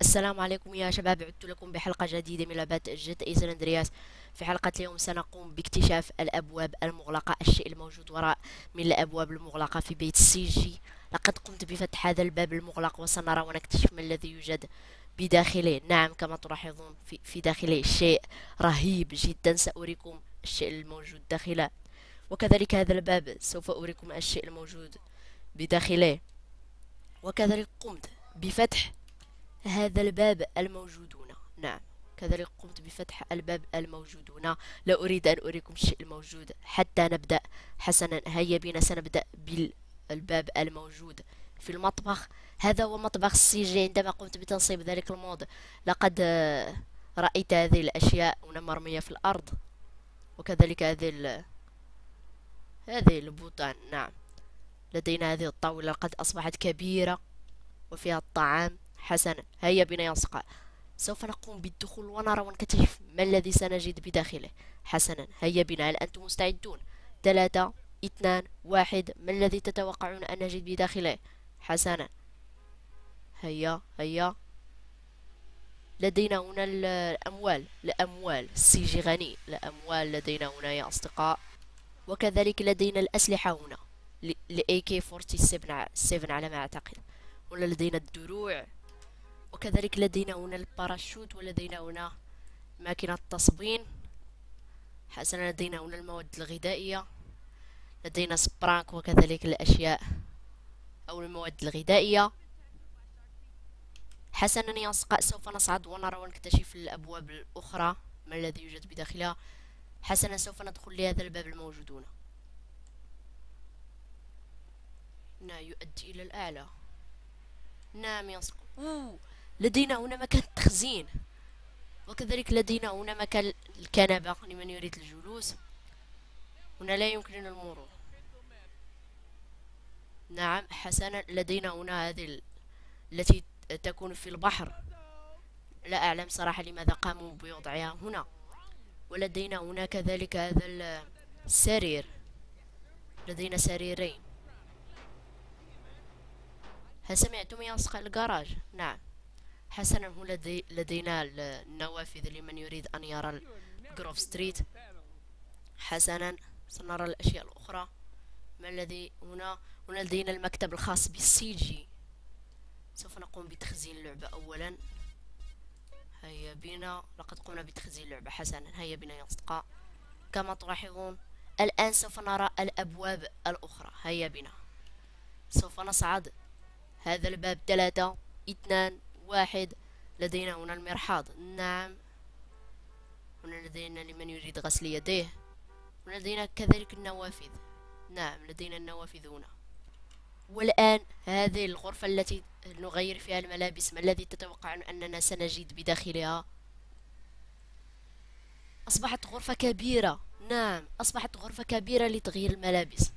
السلام عليكم يا شباب. عدت لكم بحلقة جديدة من لعبة جي تي إيه سان اندرياس في حلقة اليوم سنقوم باكتشاف الأبواب المغلقة الشيء الموجود وراء من الأبواب المغلقة في بيت سي جي. لقد قمت بفتح هذا الباب المغلق وسنرى ونكتشف ما الذي يوجد بداخله. نعم كما تلاحظون في, في داخله شيء رهيب جدا. سأريكم الشيء الموجود داخله. وكذلك هذا الباب سوف أريكم الشيء الموجود بداخله. وكذلك قمت بفتح هذا الباب الموجود هنا نعم. كذلك قمت بفتح الباب الموجود هنا لا أريد أن أريكم الشيء الموجود حتى نبدأ. حسنا هيا بنا سنبدأ بالباب الموجود في المطبخ. هذا هو مطبخ السيجي عندما قمت بتنصيب ذلك المود لقد رأيت هذه الأشياء هنا مرمية في الأرض وكذلك هذه هذه البوطان. نعم. لدينا هذه الطاولة قد أصبحت كبيرة وفيها الطعام. حسنا هيا بنا يا أصدقاء. سوف نقوم بالدخول ونرى ونكتشف ما الذي سنجد بداخله. حسنا. هيا بنا. هل أنتم مستعدون؟ ثلاثة اثنان واحد. ما الذي تتوقعون أن نجد بداخله؟ حسنا. هيا هيا. لدينا هنا الأموال. الأموال. السيجي غني. الأموال لدينا هنا يا أصدقاء. وكذلك لدينا الأسلحة هنا. ال AK-47 على ما أعتقد. هنا لدينا الدروع. وكذلك لدينا هنا الباراشوت ولدينا هنا ماكينة تصبين حسنا لدينا هنا المواد الغذائية. لدينا Sprunk وكذلك الأشياء أو المواد الغذائية. حسنا يا أصدقاء سوف نصعد ونرى ونكتشف الأبواب الأخرى. ما الذي يوجد بداخلها؟ حسنا سوف ندخل لهذا الباب الموجود هنا. هنا يؤدي إلى الأعلى نعم يا أصدقاء. لدينا هنا مكان التخزين وكذلك لدينا هنا مكان الكنبة لمن يريد الجلوس. هنا لا يمكننا المرور. نعم حسنا لدينا هنا هذه التي تكون في البحر. لا أعلم صراحة لماذا قاموا بوضعها هنا. ولدينا هنا كذلك هذا السرير لدينا سريرين. هل سمعتم أصدقاء الجراج؟ نعم. حسنا لدي لدينا النوافذ لمن يريد أن يرى الجروف ستريت. حسنا سنرى الأشياء الأخرى. ما الذي هنا؟ هنا لدينا المكتب الخاص بالسي جي. سوف نقوم بتخزين اللعبة أولا. هيا بنا. لقد قمنا بتخزين اللعبة حسنا. هيا بنا يا أصدقاء. كما تلاحظون الآن سوف نرى الأبواب الأخرى. هيا بنا. سوف نصعد. هذا الباب ثلاثة اثنان واحد لدينا هنا المرحاض. نعم. هنا لدينا لمن يريد غسل يديه. ولدينا كذلك النوافذ. نعم لدينا النوافذ هنا. والآن هذه الغرفة التي نغير فيها الملابس ما الذي تتوقعون أننا سنجد بداخلها؟ أصبحت غرفة كبيرة. نعم أصبحت غرفة كبيرة لتغيير الملابس.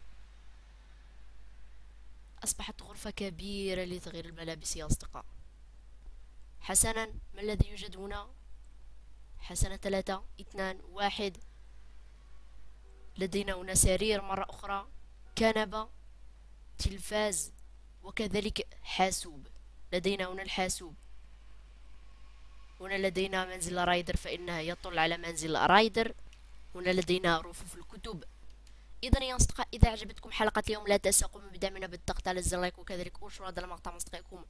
أصبحت غرفة كبيرة لتغيير الملابس يا أصدقاء. حسنا. ما الذي يوجد هنا؟ حسنا ثلاثة اثنان واحد. لدينا هنا سرير مرة أخرى. كنبة تلفاز وكذلك حاسوب. لدينا هنا الحاسوب. هنا لدينا منزل رايدر فإنها يطل على منزل رايدر. هنا لدينا رفوف الكتب. إذا يا أصدقاء إذا عجبتكم حلقة اليوم لا تنسوا بدعمنا بالضغط على الزر like وكذلك انشروا هذا المقطع مع أصدقائكم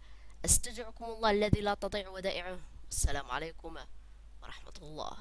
استودعكم الله الذي لا تضيع ودائعه. السلام عليكم ورحمة الله.